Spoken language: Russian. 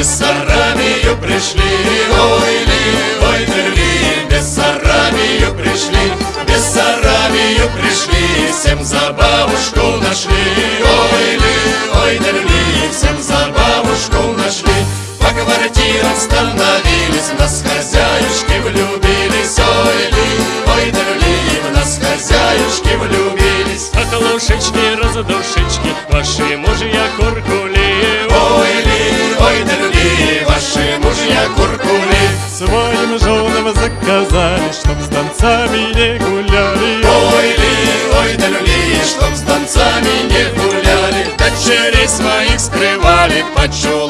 Бессарабию пришли, ой, ли, ой, дерли, Бессарабию пришли, Бессарабию пришли, Всем за бабушку нашли, ой, ли, ой, дерли, Всем за бабушку нашли, По квартирам становились, нас хозяюшки влюбились, ой, ли, ой, дерли, В нас хозяюшки влюбились. А лошечки, разодушечки, Ваши мужья курки, скрывали,